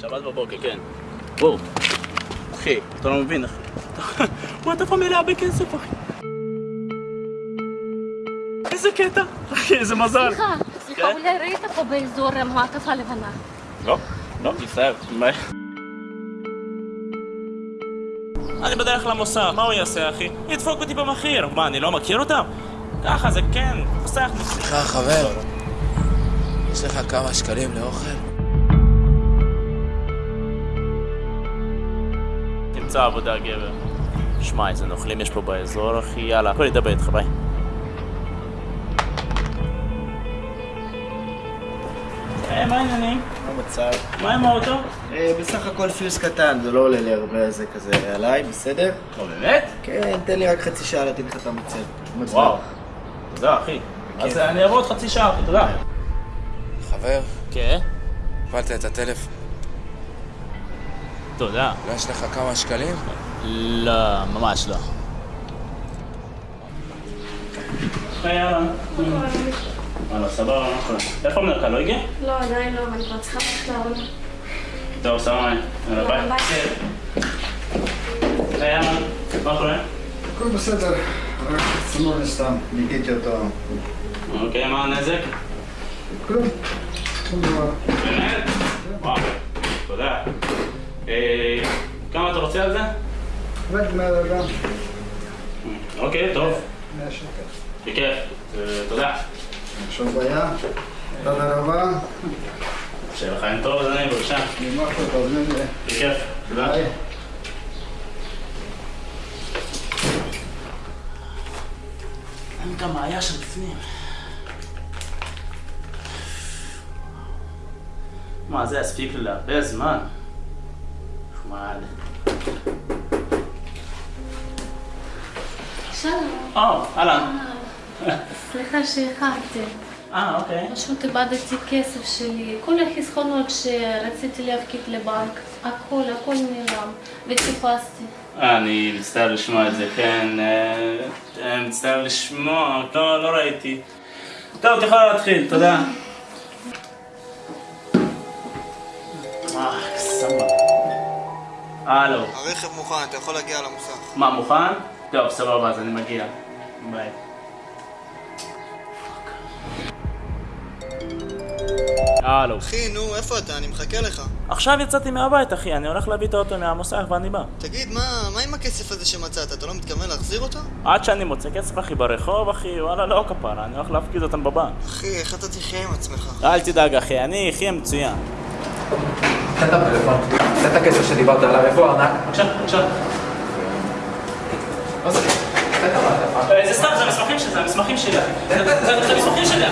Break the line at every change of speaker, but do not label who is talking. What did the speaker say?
שבת בבוקר, כן. בואו. אחי, אתה לא מבין, אחי. מעטפה מלאה בכסף, אחי. איזה קטע. אחי, איזה מזל.
סליחה, סליחה,
כן?
אולי ראית פה באזור מעטפה לבנה.
לא, לא, תצטער. מה? אני בדרך למוסך, מה הוא יעשה, אחי? ידפוק אותי במחיר. מה, אני לא מכיר אותם? ככה זה כן, מוסך.
סליחה, חבר, יש לך כמה שקלים לאוכל?
תמצא עבודה, גבר. שמע, איזה נוכלים יש פה באזור, אחי, יאללה, הכל ידבר איתך, ביי. היי, מה העניינים?
מה המצב?
מה עם האוטו?
אה, בסך הכל פיוס קטן, זה לא עולה לי הרבה זה כזה עליי, בסדר?
לא, באמת?
כן, תן לי רק חצי שעה להתאים לך את המצב.
וואו. תודה, אחי. אז אני אבוא עוד חצי שעה, תודה.
חבר,
כן?
קיבלת את הטלפון.
תודה.
לא יש לך כמה שקלים?
לא, ממש לא. היי, יאללה. סבבה, מה קורה? איפה המנהלך, לא הגיע?
לא, עדיין לא, אבל אני כבר צריכה ללכת.
טוב, סבבה, יאללה, ביי. יאללה, מה קורה?
הכל בסדר, רק צנוע סתם, ניקיתי אותו.
אוקיי, מה הנזק?
כלום, שום דבר.
באמת? וואו, תודה. אה, כמה אתה רוצה על זה?
בני אדם,
אוקיי, טוב.
100 שקל.
בכיף. אה, תודה.
שום בעיה, תודה רבה,
שיהיה לך יום טוב, אדוני, בבקשה.
נגמר פה נראה.
בכיף. תודה. אין כמה היה שם בפנים. מה, זה יספיק לי להרבה זמן. נחמד.
שלום.
או, אהלן.
סליחה שאיחרתי.
אה, אוקיי.
פשוט איבדתי כסף שלי. כל החסכונות שרציתי להפקיד לבנק, הכל, הכל נעלם. וחיפשתי.
אה, אני מצטער לשמוע את זה, כן. אה, אה, מצטער לשמוע, לא, לא ראיתי. טוב, את יכולה להתחיל, תודה. אה, סבבה. הלו.
הרכב מוכן, אתה יכול להגיע למוסך.
מה, מוכן? טוב, סבבה, אז אני מגיע. ביי. הלו.
אחי, נו, איפה אתה? אני מחכה לך.
עכשיו יצאתי מהבית, אחי, אני הולך להביא את האוטו מהמוסך ואני בא.
תגיד, מה, מה עם הכסף הזה שמצאת? אתה לא מתכוון להחזיר אותו?
עד שאני מוצא כסף, אחי, ברחוב, אחי, וואלה, לא כפרה, אני הולך להפקיד אותם בבנק.
אחי, איך אתה תחיה עם עצמך?
אל תדאג, אחי, אני אחיה מצוין.
תן את הפלאפון, תן את הכסף שדיברת עליו, איפה הארנק?
עכשיו, עכשיו.
זה?
סתם, זה המסמכים שלי, זה המסמכים שלי.